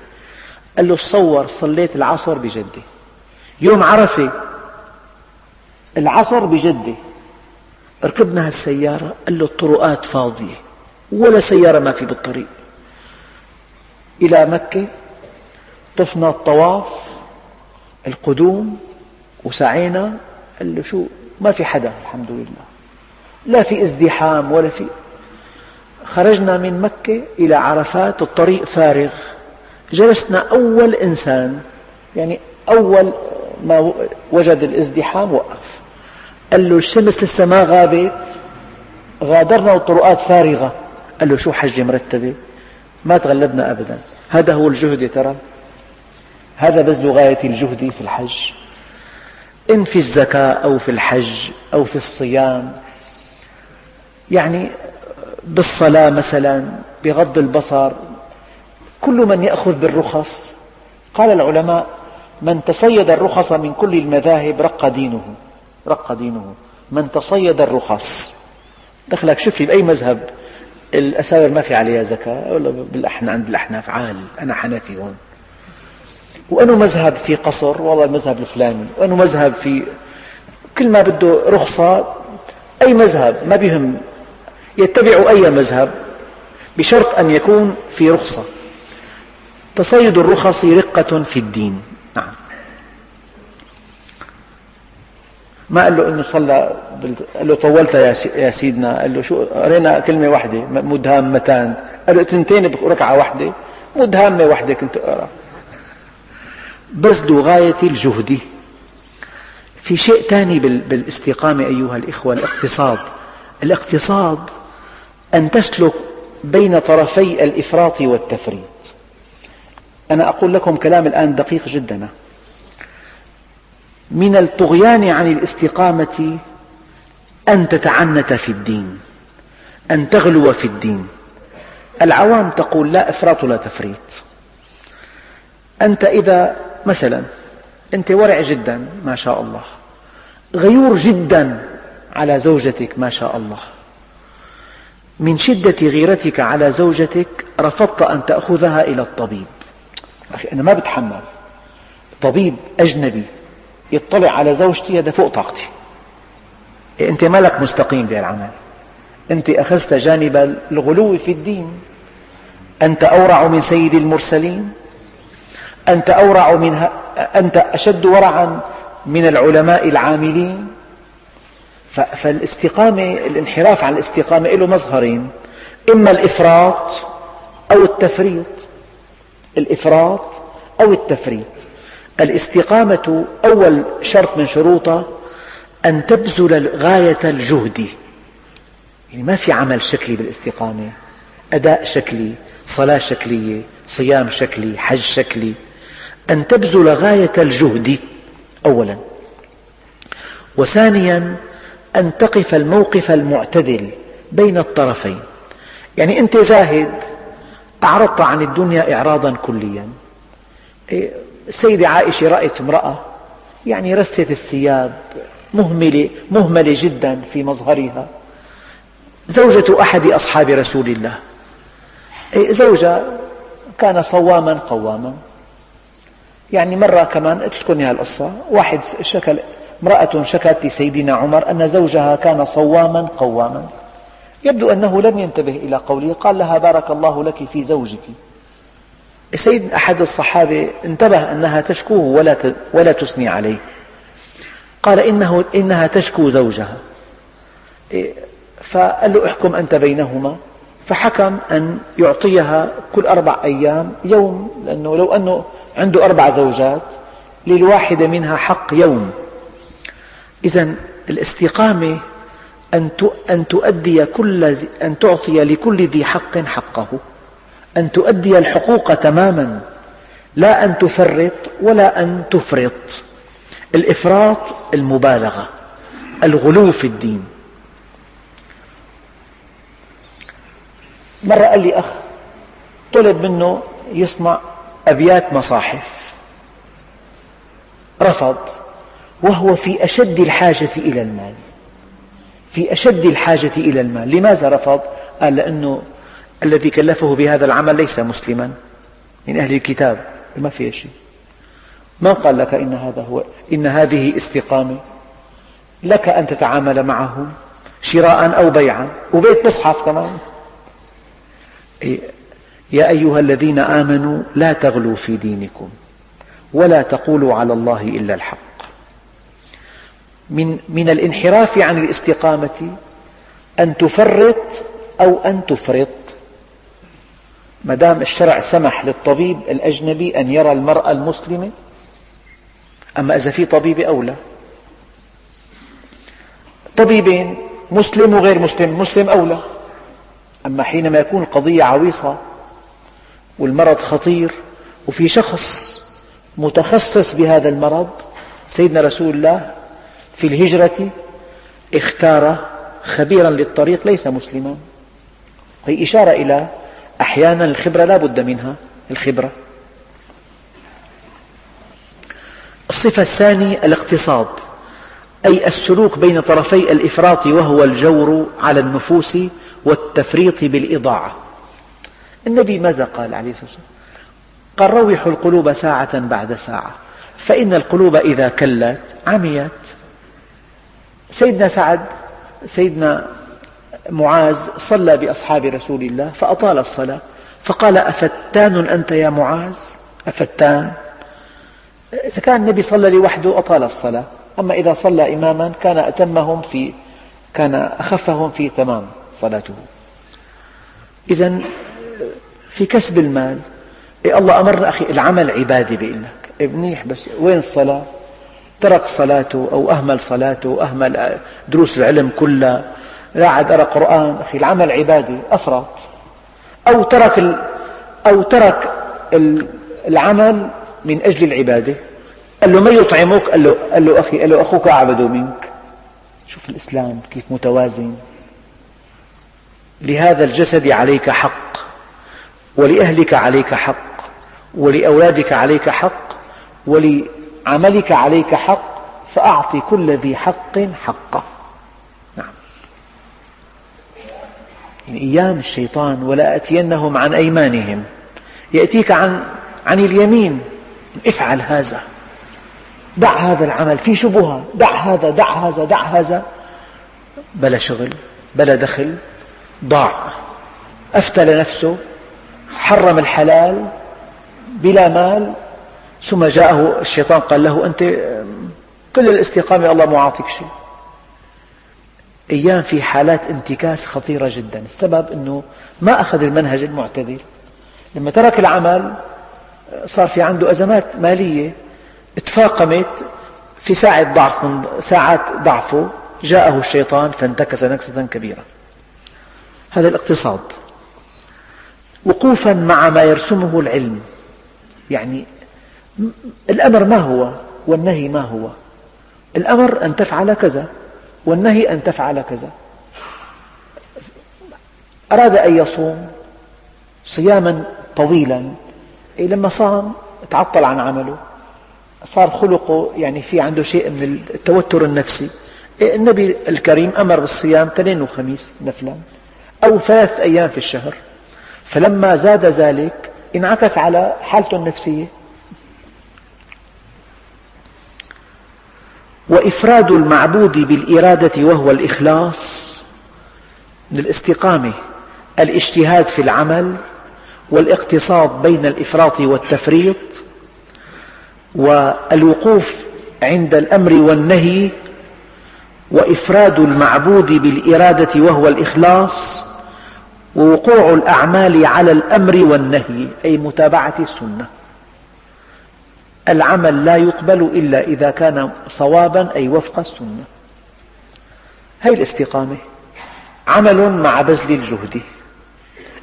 قال له تصور صليت العصر بجدة يوم عرفة العصر بجدة ركبنا هالسيارة قال له الطرقات فاضية ولا سيارة ما في بالطريق. إلى مكة طفنا الطواف. القدوم وسعينا قال له شو ما في حدا الحمد لله. لا في ازدحام ولا في خرجنا من مكة إلى عرفات الطريق فارغ. جلسنا أول إنسان يعني أول ما وجد الازدحام وقف. قال له الشمس لسه ما غابت؟ غادرنا والطرقات فارغة. قال له شو حجة مرتبة ما تغلبنا أبدا. هذا هو الجهد يا ترى. هذا بذل غاية الجهد في الحج. إن في الزكاة أو في الحج أو في الصيام يعني بالصلاة مثلا بغض البصر كل من يأخذ بالرخص. قال العلماء من تصيد الرخص من كل المذاهب رق دينه رق دينه. من تصيد الرخص. دخلك شوف لي بأي مذهب الأساور ما في عليها زكاة ولا بالأحنا عند الأحناف عال أنا حنفي هون. وأنه مذهب في قصر والله المذهب الفلاني وأنه مذهب في كل ما بده رخصة أي مذهب ما بهم يتبع أي مذهب بشرط أن يكون في رخصة. تصيد الرخص رقة في الدين. نعم. ما قال له إنه صلى قال له طولت يا سيدنا قال له شو قرينا كلمة واحدة مدهامتان. قال له تنتين بركعه واحدة مدهامة واحدة كنت أقرأ. بذل غاية الجهد. في شيء ثاني بالاستقامة أيها الإخوة الاقتصاد. الاقتصاد أن تسلك بين طرفي الإفراط والتفريط. أنا أقول لكم كلام الآن دقيق جدا. من الطغيان عن الاستقامة أن تتعنت في الدين أن تغلو في الدين. العوام تقول لا إفراط ولا تفريط. أنت إذا مثلا أنت ورع جدا ما شاء الله. غيور جدا على زوجتك ما شاء الله. من شدة غيرتك على زوجتك رفضت أن تأخذها إلى الطبيب. أخي أنا ما بتحمل. طبيب أجنبي يطلع على زوجتي هذا فوق طاقتي. أنت مالك مستقيم بالعمل أنت أخذت جانب الغلو في الدين. أنت أورع من سيد المرسلين. أنت أورع من أنت أشد ورعا من العلماء العاملين. فالاستقامة الانحراف عن الاستقامة له مظهرين. إما الإفراط أو التفريط. الإفراط أو التفريط. الاستقامة أول شرط من شروطها أن تبذل غاية الجهد. يعني ما في عمل شكلي بالاستقامة. أداء شكلي صلاة شكلية صيام شكلي حج شكلي. أن تبذل غاية الجهد أولا. وثانيا أن تقف الموقف المعتدل بين الطرفين. يعني أنت زاهد أعرضت عن الدنيا إعراضا كليا. إيه، السيدة عائشة رأت امرأة يعني رست الثياب مهملة, مهملة جدا في مظهرها. زوجة أحد أصحاب رسول الله. إيه، زوجة كان صواما قواما. يعني مرة كمان قلت لكم القصة. واحد شكل امرأة شكت لسيدنا عمر أن زوجها كان صواما قواما. يبدو أنه لم ينتبه إلى قوله قال لها بارك الله لك في زوجك. سيد أحد الصحابة انتبه أنها تشكوه ولا ولا تثني عليه. قال إنه إنها تشكو زوجها. إيه، فقال له احكم أنت بينهما. فحكم أن يعطيها كل أربع أيام يوم لأنه لو أنه عنده أربع زوجات للواحدة منها حق يوم. إذا الاستقامة أن تؤدي كل أن تعطي لكل ذي حق حقه أن تؤدي الحقوق تماما لا أن تفرط ولا أن تفرط. الإفراط المبالغة الغلو في الدين. مرة قال لي أخ طلب منه يصنع أبيات مصاحف. رفض وهو في أشد الحاجة إلى المال. في أشد الحاجة إلى المال. لماذا رفض؟ قال لأنه الذي كلفه بهذا العمل ليس مسلما. من أهل الكتاب. ما فيها شيء. من قال لك إن هذا هو إن هذه استقامة؟ لك أن تتعامل معهم شراء أو بيعا. وبيت مصحف كمان. يا أيها الذين آمنوا لا تغلوا في دينكم ولا تقولوا على الله إلا الحق. من, من الانحراف عن الاستقامة أن تفرط أو أن تفرط. ما دام الشرع سمح للطبيب الأجنبي أن يرى المرأة المسلمة أما إذا في طبيب أولى طبيبين مسلم وغير مسلم مسلم أولى أما حينما يكون القضية عويصة والمرض خطير وفي شخص متخصص بهذا المرض سيدنا رسول الله في الهجرة اختار خبيرا للطريق ليس مسلما. هي إشارة إلى أحيانا الخبرة لا بد منها الخبرة. الصفة الثانية الاقتصاد أي السلوك بين طرفي الإفراط وهو الجور على النفوس والتفريط بالإضاعة. النبي ماذا قال عليه الصلاة والسلام؟ قال روحوا القلوب ساعة بعد ساعة فإن القلوب إذا كلت عميت. سيدنا سعد سيدنا معاذ صلى بأصحاب رسول الله فأطال الصلاة فقال أفتان أنت يا معاذ؟ أفتان. إذا كان النبي صلى لوحده أطال الصلاة أما إذا صلى إماما كان أتمهم في كان أخفهم في تمام. صلاته. إذا في كسب المال إيه الله أمرنا أخي العمل عبادة بيقول لك إيه منيح بس وين الصلاة؟ ترك صلاته أو أهمل صلاته أهمل دروس العلم كلها. لا عاد أرى قرآن أخي العمل عبادة أفرط أو ترك أو ترك العمل من أجل العبادة. قال له ما يطعمك؟ قال له, قال له أخي قال له أخوك أعبد منك. شوف الإسلام كيف متوازن. لهذا الجسد عليك حق ولأهلك عليك حق ولأولادك عليك حق ولعملك عليك حق فأعط كل ذي حق حقه. نعم. يعني أيام الشيطان ولا أتينهم عن أيمانهم. يأتيك عن, عن اليمين. افعل هذا. دع هذا العمل في شبهة. دع هذا دع هذا دع هذا. بلا شغل بلا دخل. ضاع. أفتل نفسه حرم الحلال بلا مال ثم جاءه الشيطان قال له أنت كل الاستقامة الله معاطيك شيء. أيام في حالات انتكاس خطيرة جدا. السبب أنه ما أخذ المنهج المعتدل. لما ترك العمل صار في عنده أزمات مالية. تفاقمت في ساعة ضعف من ساعات ضعفه. جاءه الشيطان فانتكس نكسة كبيرة. هذا الاقتصاد. وقوفا مع ما يرسمه العلم. يعني الأمر ما هو والنهي ما هو؟ الأمر أن تفعل كذا والنهي أن تفعل كذا. أراد أن يصوم صياما طويلا. لما صام تعطل عن عمله. صار خلقه يعني في عنده شيء من التوتر النفسي. النبي الكريم أمر بالصيام اثنين وخميس نفلا. أو ثلاث أيام في الشهر. فلما زاد ذلك انعكس على حالته النفسية. وإفراد المعبود بالإرادة وهو الإخلاص من الاستقامة الاجتهاد في العمل والاقتصاد بين الإفراط والتفريط والوقوف عند الأمر والنهي وإفراد المعبود بالإرادة وهو الإخلاص ووقوع الأعمال على الأمر والنهي أي متابعة السنة. العمل لا يقبل إلا إذا كان صوابا أي وفق السنة. هذه الاستقامة. عمل مع بذل الجهد.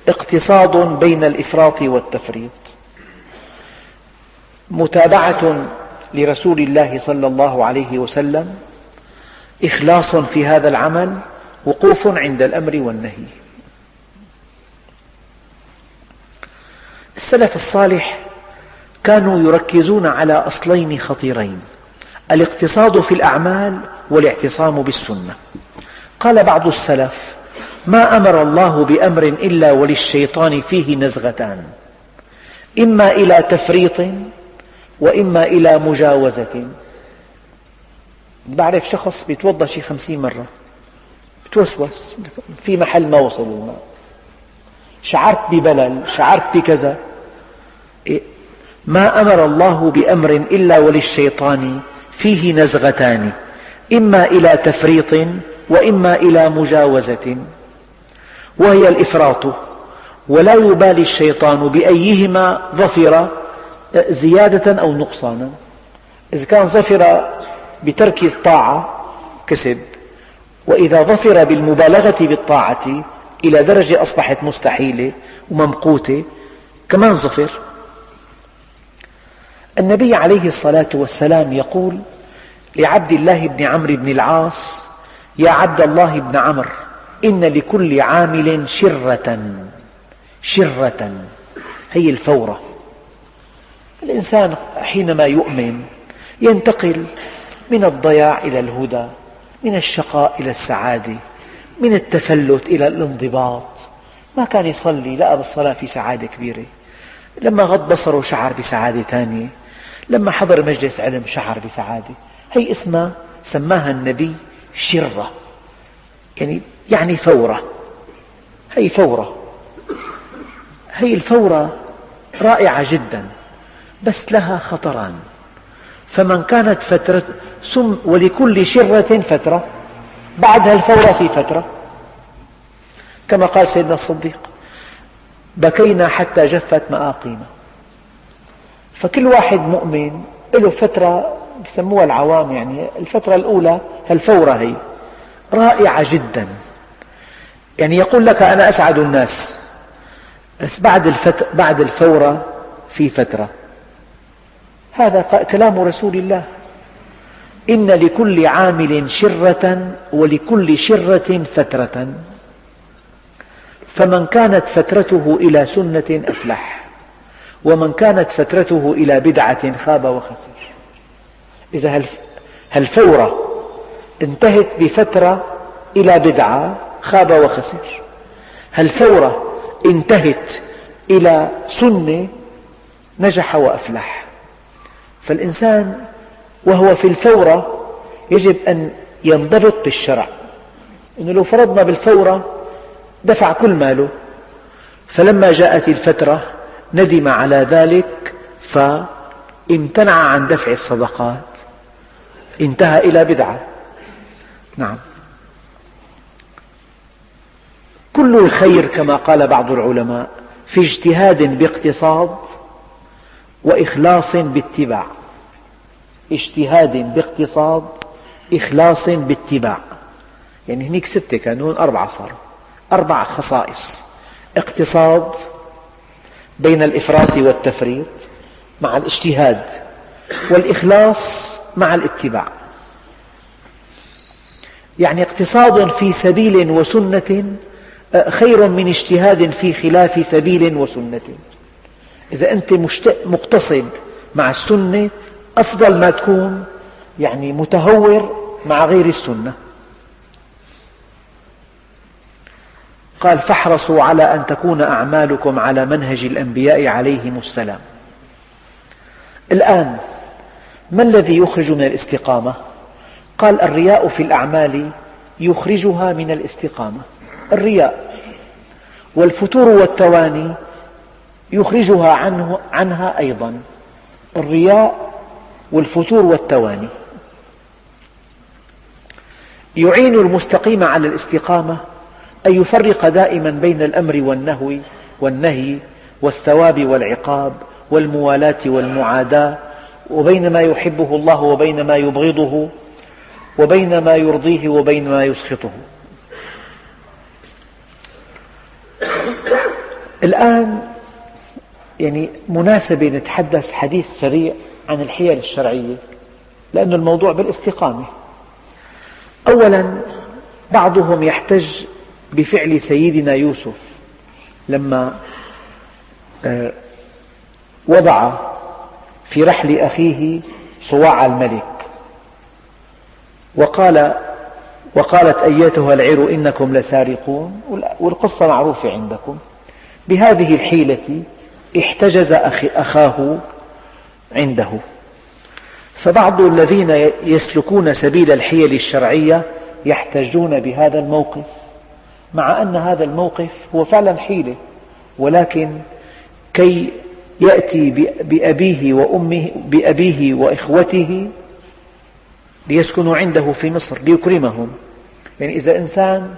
اقتصاد بين الإفراط والتفريط. متابعة لرسول الله صلى الله عليه وسلم. إخلاص في هذا العمل وقوف عند الأمر والنهي. السلف الصالح كانوا يركزون على أصلين خطيرين الاقتصاد في الأعمال والاعتصام بالسنة. قال بعض السلف ما أمر الله بأمر إلا وللشيطان فيه نزغتان إما إلى تفريط وإما إلى مجاوزة. بعرف شخص بيتوضأ شي خمسين مرة بتوسوس في محل ما وصل الماء شعرت ببلل شعرت بكذا. إيه؟ ما أمر الله بأمر إلا وللشيطان فيه نزغتان إما إلى تفريط وإما إلى مجاوزة. وهي الإفراط ولا يبالي الشيطان بأيهما ظفر زيادة أو نقصانا. إذا كان ظفر بترك الطاعة كسب. وإذا ظفر بالمبالغة بالطاعة إلى درجة أصبحت مستحيلة وممقوتة كمان ظفر. النبي عليه الصلاة والسلام يقول لعبد الله بن عمرو بن العاص يا عبد الله بن عمرو إن لكل عامل شرة شرة. هي الفورة. الإنسان حينما يؤمن ينتقل من الضياع إلى الهدى من الشقاء إلى السعادة من التفلت إلى الانضباط. ما كان يصلي لقى بالصلاة في سعادة كبيرة. لما غض بصره شعر بسعادة ثانية. لما حضر مجلس علم شعر بسعادة. هي اسمها سماها النبي شرة. يعني يعني فورة. هي فورة. هي الفورة رائعة جدا بس لها خطران. فمن كانت فترة ثم ولكل شرة فترة بعد الفورة في فترة. كما قال سيدنا الصديق بكينا حتى جفت مآقينا. فكل واحد مؤمن له فترة يسموها العوام يعني الفترة الأولى الفورة هي. رائعة جدا. يعني يقول لك أنا أسعد الناس بس بعد, الفت... بعد الفورة في فترة. هذا كلام رسول الله. إن لكل عامل شرة ولكل شرة فترة. فمن كانت فترته إلى سنة أفلح ومن كانت فترته إلى بدعة خاب وخسر. إذا هالفورة انتهت بفترة إلى بدعة خاب وخسر؟ هالفورة انتهت إلى سنة نجح وأفلح؟ فالإنسان وهو في الفورة يجب أن ينضبط بالشرع. إنه لو فرضنا بالفورة دفع كل ماله. فلما جاءت الفترة ندم على ذلك فامتنع عن دفع الصدقات. انتهى إلى بدعة. نعم. كل الخير كما قال بعض العلماء في اجتهاد باقتصاد وإخلاص باتباع. اجتهاد باقتصاد إخلاص باتباع. يعني هنيك ستة كانون أربعة صاروا. أربع خصائص. اقتصاد بين الإفراط والتفريط مع الاجتهاد والإخلاص مع الاتباع. يعني اقتصاد في سبيل وسنة خير من اجتهاد في خلاف سبيل وسنة. إذا أنت مقتصد مع السنة أفضل ما تكون يعني متهور مع غير السنة. قال فاحرصوا على أن تكون أعمالكم على منهج الأنبياء عليهم السلام. الآن ما الذي يخرج من الاستقامة؟ قال الرياء في الأعمال يخرجها من الاستقامة. الرياء. والفتور والتواني يخرجها عنه عنها أيضا الرياء والفتور والتواني. يعين المستقيم على الاستقامة أن يفرق دائما بين الأمر والنهي والنهي والثواب والعقاب والموالاة والمعاداة وبين ما يحبه الله وبين ما يبغضه وبين ما يرضيه وبين ما يسخطه. الآن يعني مناسبة نتحدث حديث سريع عن الحيل الشرعية لأن الموضوع بالاستقامة. أولا بعضهم يحتج بفعل سيدنا يوسف لما آه، وضع في رحل أخيه صواع الملك. وقال وقالت أيتها العير إنكم لسارقون والقصة معروفة عندكم. بهذه الحيلة احتجز أخاه عنده. فبعض الذين يسلكون سبيل الحيل الشرعية يحتجون بهذا الموقف مع أن هذا الموقف هو فعلا حيلة ولكن كي يأتي بأبيه وأمه بأبيه وإخوته ليسكنوا عنده في مصر ليكرمهم. يعني إذا إنسان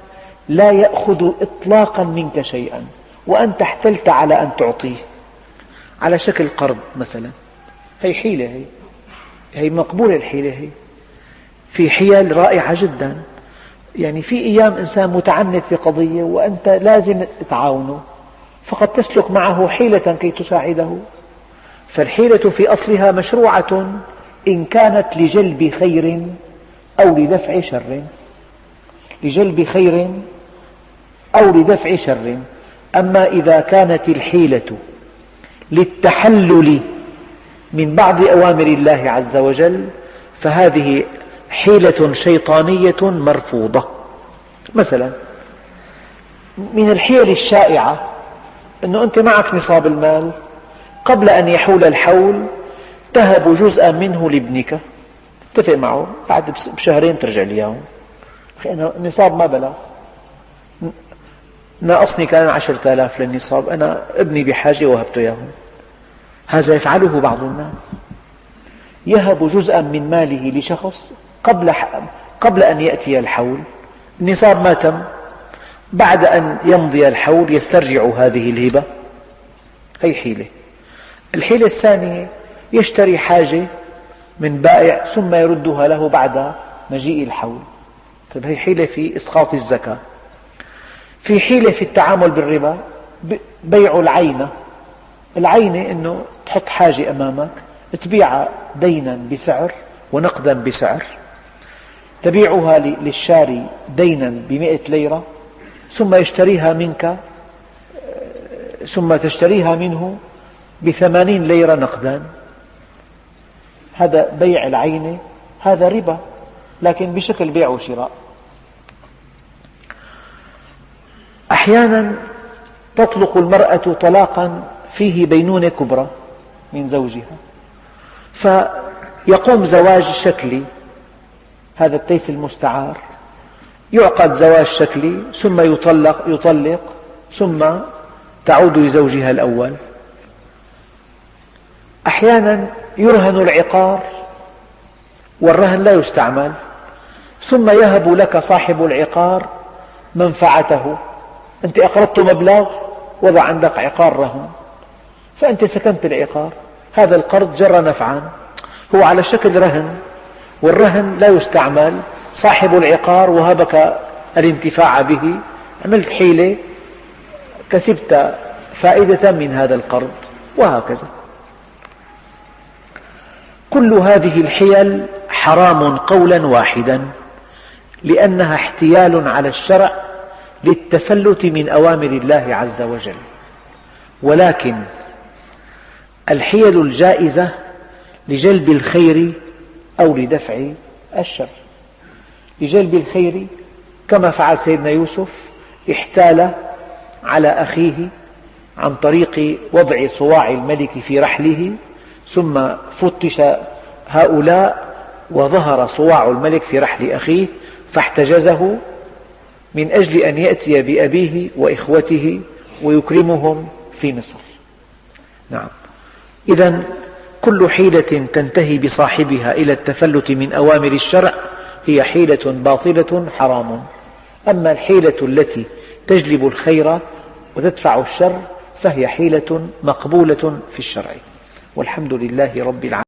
لا يأخذ إطلاقا منك شيئا وأنت احتلت على أن تعطيه. على شكل قرض مثلا. هي حيلة هي. هي مقبولة الحيلة هي. في حيل رائعة جدا. يعني في أيام إنسان متعنت في قضية وأنت لازم تعاونه فقد تسلك معه حيلة كي تساعده. فالحيلة في أصلها مشروعة إن كانت لجلب خير أو لدفع شر. لجلب خير أو لدفع شر. أما إذا كانت الحيلة للتحلل من بعض أوامر الله عز وجل فهذه حيلة شيطانية مرفوضة. مثلا من الحيل الشائعة أنه أنت معك نصاب المال قبل أن يحول الحول تهب جزءا منه لابنك. اتفق معه؟ بعد بشهرين ترجع لي أنا النصاب ما بلغ. ناقصني كان عشرة آلاف للنصاب أنا ابني بحاجة وهبته إياه هذا يفعله بعض الناس. يهب جزءا من ماله لشخص قبل قبل أن يأتي الحول. النصاب ما تم. بعد أن يمضي الحول يسترجع هذه الهبة. هي حيلة؟ الحيلة الثانية يشتري حاجة من بائع ثم يردها له بعد مجيء الحول. طيب حيلة في إسقاط الزكاة. في حيلة في التعامل بالربا بيع العينة. العينة أنه تحط حاجة أمامك تبيعها دينا بسعر ونقدا بسعر. تبيعها للشاري دينا بمئة ليرة ثم يشتريها منك ثم تشتريها منه بثمانين ليرة نقدا. هذا بيع العينة هذا ربا لكن بشكل بيع وشراء. أحيانا تطلق المرأة طلاقا فيه بينونة كبرى من زوجها. فيقوم زواج شكلي هذا التيس المستعار يعقد زواج شكلي ثم يطلق, يطلق ثم تعود لزوجها الأول. أحيانا يرهن العقار والرهن لا يستعمل ثم يهب لك صاحب العقار منفعته. أنت أقرضت مبلغ وضع عندك عقار رهن فأنت سكنت العقار. هذا القرض جر نفعا هو على شكل رهن والرهن لا يستعمل. صاحب العقار وهبك الانتفاع به عملت حيلة كسبت فائدة من هذا القرض وهكذا. كل هذه الحيل حرام قولا واحدا لأنها احتيال على الشرع للتفلت من أوامر الله عز وجل. ولكن الحيل الجائزة لجلب الخير أو لدفع الشر. لجلب الخير كما فعل سيدنا يوسف احتال على أخيه عن طريق وضع صواع الملك في رحله ثم فتش هؤلاء وظهر صواع الملك في رحل أخيه فاحتجزه من أجل أن يأتي بأبيه وإخوته ويكرمهم في مصر. نعم. إذا كل حيلة تنتهي بصاحبها إلى التفلت من أوامر الشرع هي حيلة باطلة حرام. أما الحيلة التي تجلب الخير وتدفع الشر فهي حيلة مقبولة في الشرع. والحمد لله رب العالمين.